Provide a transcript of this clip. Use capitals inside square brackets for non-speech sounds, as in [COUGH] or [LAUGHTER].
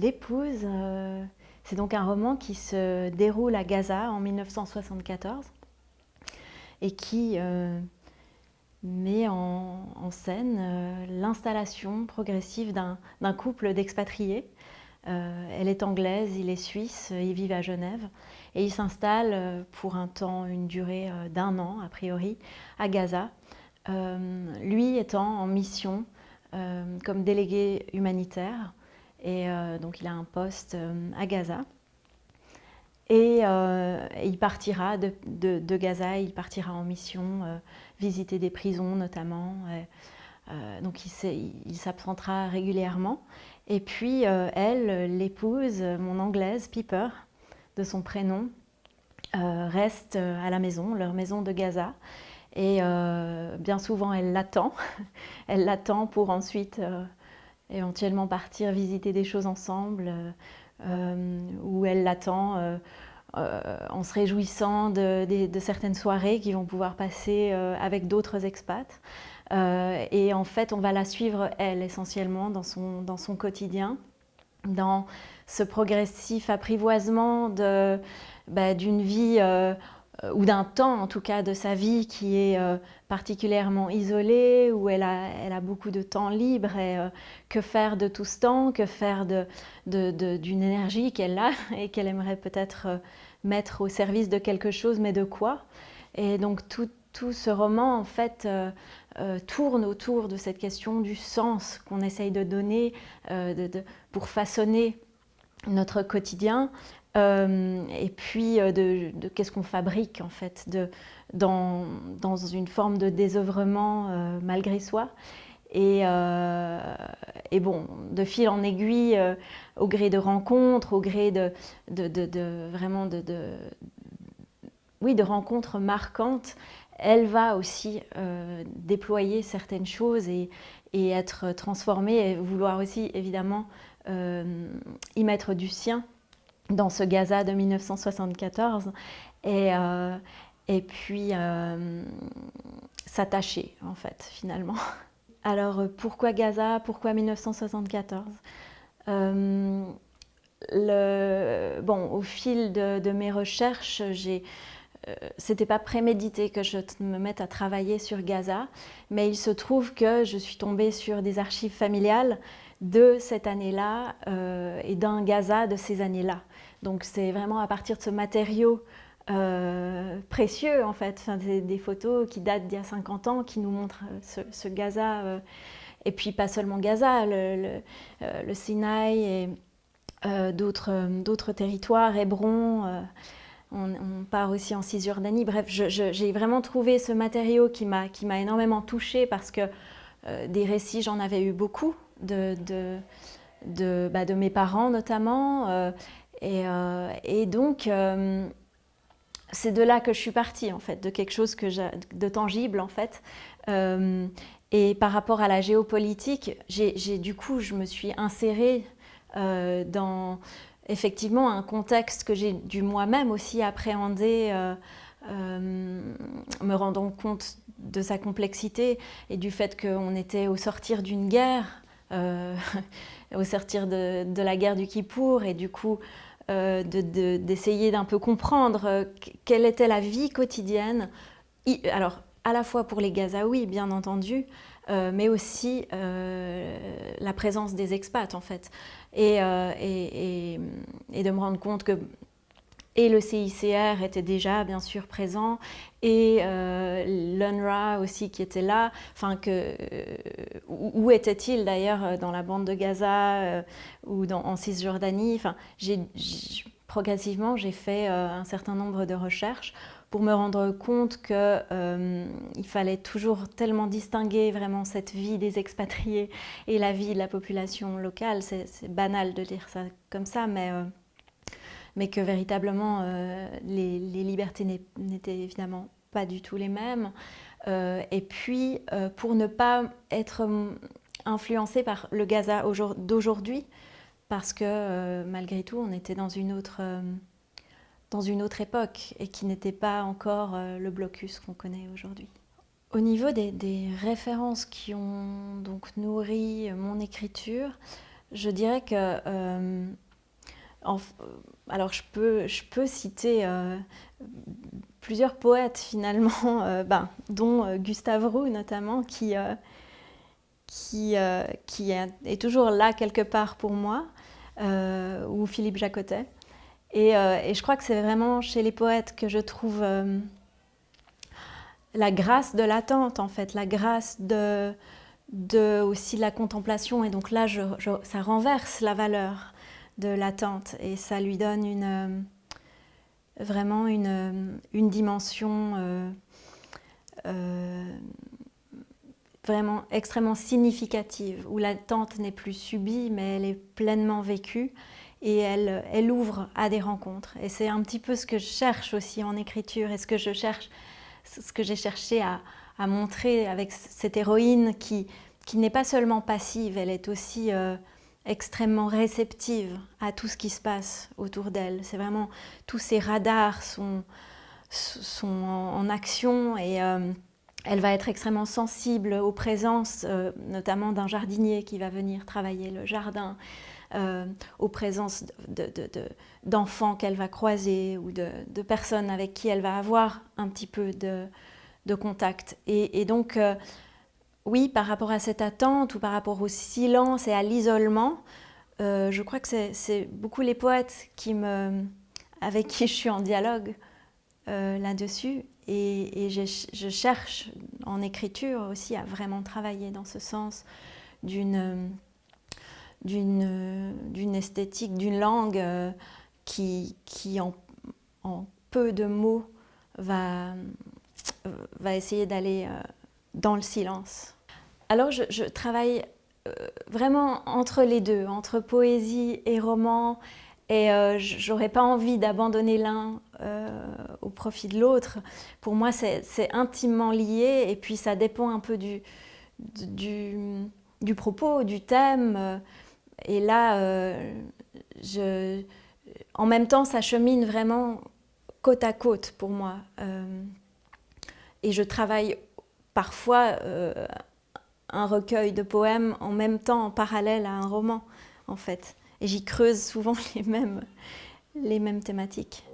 L'épouse, c'est donc un roman qui se déroule à Gaza en 1974 et qui met en, scène l'installation progressive d'un couple d'expatriés. elle est anglaise, il est suisse, ils vivent à Genève et ils s'installent pour un temps, une durée d'un an a priori, à Gaza. lui étant en mission euh, comme délégué humanitaire. Et euh, donc il a un poste euh, à Gaza. Et il partira de, Gaza, il partira en mission, visiter des prisons notamment. donc il s'absentera régulièrement. Et puis elle, l'épouse, mon anglaise, Piper, de son prénom, reste à la maison, leur maison de Gaza. Et euh, bien souvent, elle l'attend. [LAUGHS] elle l'attend pour ensuite euh, éventuellement partir visiter des choses ensemble, euh, ou elle l'attend en se réjouissant de, certaines soirées qu'ils vont pouvoir passer avec d'autres expats. et en fait, on va la suivre, elle, essentiellement, dans son, dans son quotidien, dans ce progressif apprivoisement bah, d'une vie euh, ou d'un temps en tout cas de sa vie qui est euh, particulièrement isolé, où elle a, beaucoup de temps libre et euh, que faire de tout ce temps, que faire d'une énergie qu'elle a [LAUGHS] et qu'elle aimerait peut-être mettre au service de quelque chose, mais de quoi? Et donc tout, ce roman en fait tourne autour de cette question du sens qu'on essaye de donner pour façonner notre quotidien euh, et puis euh, de, qu'est-ce qu'on fabrique en fait dans, dans, une forme de désœuvrement euh, malgré soi. Et, et, bon, de fil en aiguille, au gré de rencontres, au gré de, vraiment de, oui, de rencontres marquantes, elle va aussi déployer certaines choses et, être transformée et vouloir aussi évidemment y mettre du sien dans ce Gaza de 1974 et, euh, et puis euh, s'attacher en fait finalement. [LAUGHS] Alors pourquoi Gaza? Pourquoi 1974 euh, le, bon, au fil de, mes recherches, j'ai c'était pas prémédité que je me mette à travailler sur Gaza, mais il se trouve que je suis tombée sur des archives familiales de cette année-là et d'un Gaza de ces années-là. Donc c'est vraiment à partir de ce matériau euh, précieux en fait, des, photos qui datent d'il y a 50 ans, qui nous montrent euh, ce, Gaza, euh, et puis pas seulement Gaza, le, le, Sinaï et d'autres territoires, Hébron, on, part aussi en Cisjordanie, bref, j'ai vraiment trouvé ce matériau qui m'a énormément touchée parce que des récits, j'en avais eu beaucoup, de, de, de, bah, de, mes parents notamment, euh, et, donc, euh, c'est de là que je suis partie, en fait, de quelque chose que de tangible, en fait. Euh, et par rapport à la géopolitique, j'ai du coup, je me suis insérée dans effectivement un contexte que j'ai dû moi-même aussi appréhender, me rendant compte de sa complexité et du fait qu'on était au sortir d'une guerre, [LAUGHS] au sortir de, la guerre du Kippour, et du coup, euh, d'essayer d'un peu comprendre euh, quelle était la vie quotidienne, alors à la fois pour les Gazaouis bien entendu, euh, mais aussi la présence des expats en fait. Et, de me rendre compte que et le CICR était déjà bien sûr présent, et euh, l'UNRWA aussi qui était là. Enfin, que, euh, où était-il d'ailleurs dans la bande de Gaza euh, ou dans, en Cisjordanie? Enfin, Progressivement, j'ai fait un certain nombre de recherches pour me rendre compte qu'il fallait toujours tellement distinguer vraiment cette vie des expatriés et la vie de la population locale. C'est banal de dire ça comme ça, mais mais que véritablement euh, les, libertés n'étaient évidemment pas du tout les mêmes. Euh, et puis, euh, pour ne pas être influencé par le Gaza d'aujourd'hui, parce que malgré tout, on était dans une autre, dans une autre époque et qui n'était pas encore le blocus qu'on connaît aujourd'hui. Au niveau des, des, références qui ont donc nourri mon écriture, je dirais que... alors je peux, je peux citer plusieurs poètes finalement, [LAUGHS] ben, dont Gustave Roux notamment, qui, qui, qui est, toujours là quelque part pour moi, ou Philippe Jacotet. Et, et je crois que c'est vraiment chez les poètes que je trouve la grâce de l'attente, en fait, la grâce de, de aussi la contemplation. Et donc là, ça renverse la valeur de l'attente et ça lui donne euh, vraiment une, une dimension euh, euh, vraiment extrêmement significative, où l'attente n'est plus subie, mais elle est pleinement vécue et elle, elle ouvre à des rencontres. Et c'est un petit peu ce que je cherche aussi en écriture et ce que je cherche ce que j'ai cherché à, montrer avec cette héroïne qui, n'est pas seulement passive, elle est aussi euh, extrêmement réceptive à tout ce qui se passe autour d'elle. C'est vraiment tous ces radars sont, sont en, action et euh, elle va être extrêmement sensible aux présences, euh, notamment d'un jardinier qui va venir travailler le jardin, aux présences d'enfants qu'elle va croiser ou de, personnes avec qui elle va avoir un petit peu de, contact. Et, donc, euh, oui, par rapport à cette attente ou par rapport au silence et à l'isolement, euh, je crois que c'est beaucoup les poètes avec qui je suis en dialogue euh, là-dessus. Et, je, cherche en écriture aussi à vraiment travailler dans ce sens d'une esthétique, d'une langue qui, qui en, peu de mots va, essayer d'aller euh, dans le silence. Alors je, travaille euh, vraiment entre les deux, entre poésie et roman, et euh, j'aurais pas envie d'abandonner l'un au profit de l'autre. Pour moi, c'est intimement lié, et puis ça dépend un peu du, du, propos, du thème. Et là, je, en même temps, ça chemine vraiment côte à côte pour moi. Euh, et je travaille parfois euh, un recueil de poèmes en même temps, en parallèle à un roman, en fait. Et j'y creuse souvent [LAUGHS] les mêmes, les mêmes thématiques.